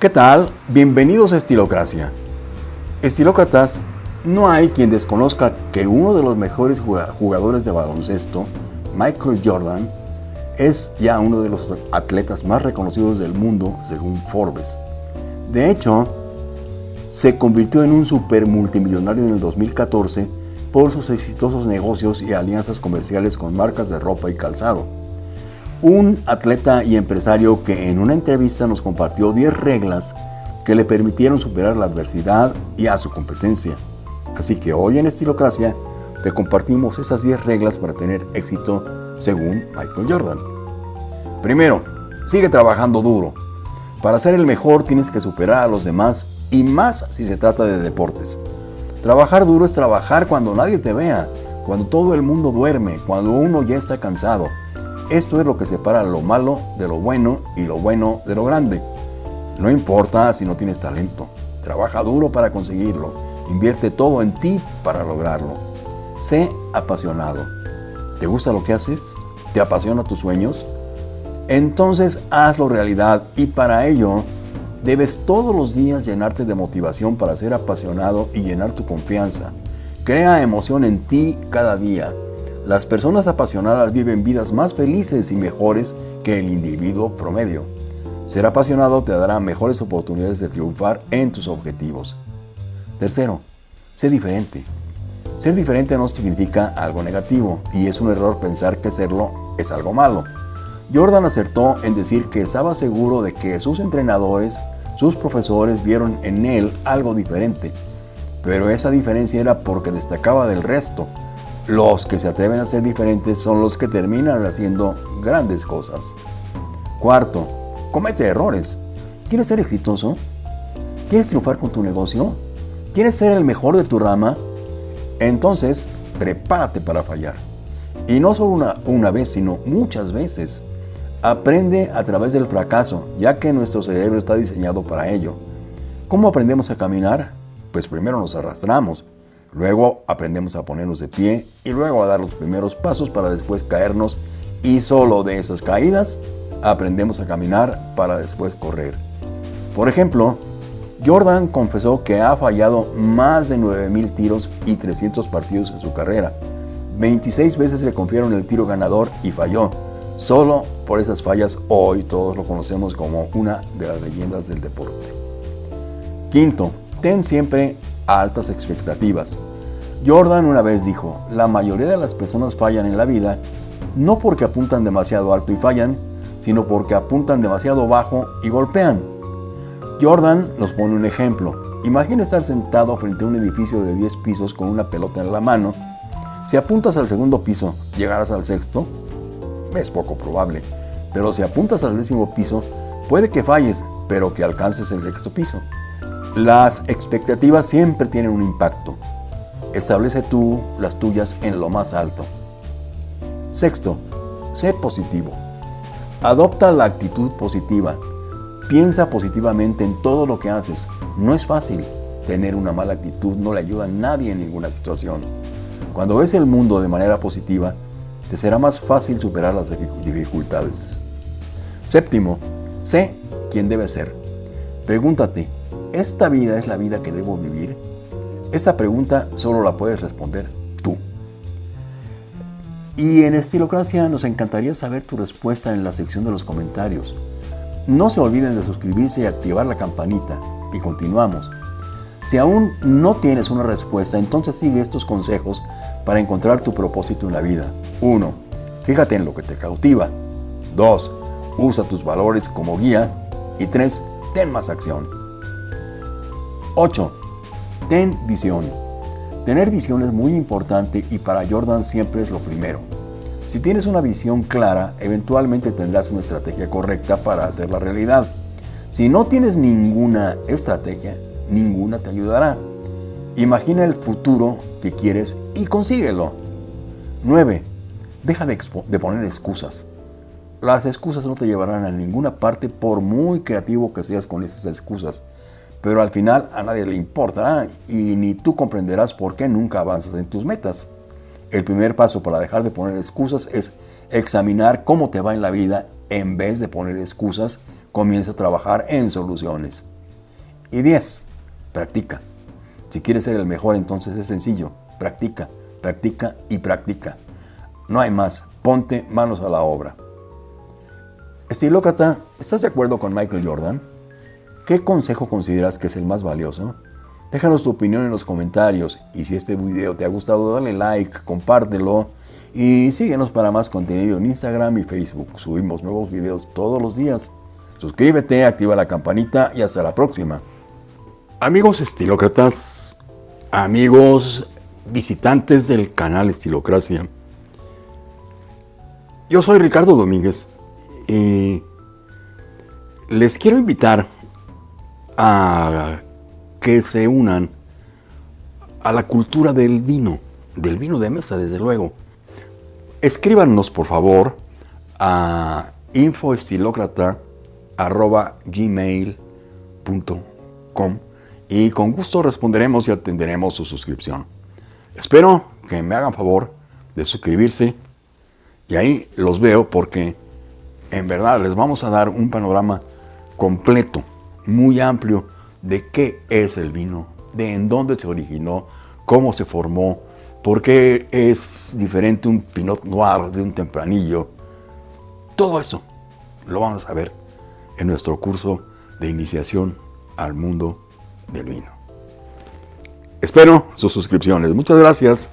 ¿Qué tal? Bienvenidos a Estilocracia. Estilócratas, no hay quien desconozca que uno de los mejores jugadores de baloncesto, Michael Jordan, es ya uno de los atletas más reconocidos del mundo según Forbes. De hecho, se convirtió en un super multimillonario en el 2014 por sus exitosos negocios y alianzas comerciales con marcas de ropa y calzado. Un atleta y empresario que en una entrevista nos compartió 10 reglas que le permitieron superar la adversidad y a su competencia. Así que hoy en Estilocracia te compartimos esas 10 reglas para tener éxito según Michael Jordan. Primero, sigue trabajando duro. Para ser el mejor tienes que superar a los demás y más si se trata de deportes. Trabajar duro es trabajar cuando nadie te vea, cuando todo el mundo duerme, cuando uno ya está cansado. Esto es lo que separa lo malo de lo bueno y lo bueno de lo grande. No importa si no tienes talento, trabaja duro para conseguirlo, invierte todo en ti para lograrlo. Sé apasionado. ¿Te gusta lo que haces? ¿Te apasiona tus sueños? Entonces hazlo realidad y para ello debes todos los días llenarte de motivación para ser apasionado y llenar tu confianza. Crea emoción en ti cada día. Las personas apasionadas viven vidas más felices y mejores que el individuo promedio. Ser apasionado te dará mejores oportunidades de triunfar en tus objetivos. Tercero, sé diferente. Ser diferente no significa algo negativo y es un error pensar que serlo es algo malo. Jordan acertó en decir que estaba seguro de que sus entrenadores, sus profesores vieron en él algo diferente, pero esa diferencia era porque destacaba del resto. Los que se atreven a ser diferentes son los que terminan haciendo grandes cosas. Cuarto, comete errores. ¿Quieres ser exitoso? ¿Quieres triunfar con tu negocio? ¿Quieres ser el mejor de tu rama? Entonces, prepárate para fallar. Y no solo una, una vez, sino muchas veces. Aprende a través del fracaso, ya que nuestro cerebro está diseñado para ello. ¿Cómo aprendemos a caminar? Pues primero nos arrastramos, luego aprendemos a ponernos de pie y luego a dar los primeros pasos para después caernos y solo de esas caídas aprendemos a caminar para después correr. Por ejemplo, Jordan confesó que ha fallado más de 9.000 tiros y 300 partidos en su carrera. 26 veces le confiaron el tiro ganador y falló. Solo por esas fallas hoy todos lo conocemos como una de las leyendas del deporte. Quinto, ten siempre altas expectativas. Jordan una vez dijo, la mayoría de las personas fallan en la vida no porque apuntan demasiado alto y fallan, sino porque apuntan demasiado bajo y golpean. Jordan nos pone un ejemplo. Imagina estar sentado frente a un edificio de 10 pisos con una pelota en la mano. Si apuntas al segundo piso, llegarás al sexto es poco probable. Pero si apuntas al décimo piso, puede que falles, pero que alcances el sexto piso. Las expectativas siempre tienen un impacto. Establece tú las tuyas en lo más alto. Sexto, sé positivo. Adopta la actitud positiva. Piensa positivamente en todo lo que haces. No es fácil. Tener una mala actitud no le ayuda a nadie en ninguna situación. Cuando ves el mundo de manera positiva, te será más fácil superar las dificultades. Séptimo, sé quién debes ser. Pregúntate, ¿esta vida es la vida que debo vivir? Esa pregunta solo la puedes responder tú. Y en Estilocracia nos encantaría saber tu respuesta en la sección de los comentarios. No se olviden de suscribirse y activar la campanita. Y continuamos. Si aún no tienes una respuesta, entonces sigue estos consejos para encontrar tu propósito en la vida. 1. Fíjate en lo que te cautiva. 2. Usa tus valores como guía. Y 3. Ten más acción. 8. Ten visión. Tener visión es muy importante y para Jordan siempre es lo primero. Si tienes una visión clara, eventualmente tendrás una estrategia correcta para hacerla realidad. Si no tienes ninguna estrategia, ninguna te ayudará. Imagina el futuro que quieres y consíguelo. 9. Deja de, de, poner excusas. Las excusas no te llevarán a ninguna parte por muy creativo que seas con esas excusas. Pero al final a nadie le importará y ni tú comprenderás por qué nunca avanzas en tus metas. El primer paso para dejar de poner excusas es examinar cómo te va en la vida en vez de poner excusas comienza a trabajar en soluciones. Y 10. Practica. Si quieres ser el mejor, entonces es sencillo. Practica, practica y practica. No hay más. Ponte manos a la obra. Estilócrata, ¿estás de acuerdo con Michael Jordan? ¿Qué consejo consideras que es el más valioso? Déjanos tu opinión en los comentarios y si este video te ha gustado dale like, compártelo y síguenos para más contenido en Instagram y Facebook. Subimos nuevos videos todos los días. Suscríbete, activa la campanita y hasta la próxima. Amigos estilócratas, amigos visitantes del canal Estilocracia, yo soy Ricardo Domínguez y les quiero invitar a que se unan a la cultura del vino, del vino de mesa, desde luego. Escríbanos, por favor, a infoestilocrata.gmail.com y con gusto responderemos y atenderemos su suscripción. Espero que me hagan favor de suscribirse y ahí los veo porque en verdad les vamos a dar un panorama completo muy amplio de qué es el vino, de en dónde se originó, cómo se formó, por qué es diferente un Pinot Noir de un Tempranillo. Todo eso lo vamos a ver en nuestro curso de iniciación al mundo del vino. Espero sus suscripciones. Muchas gracias.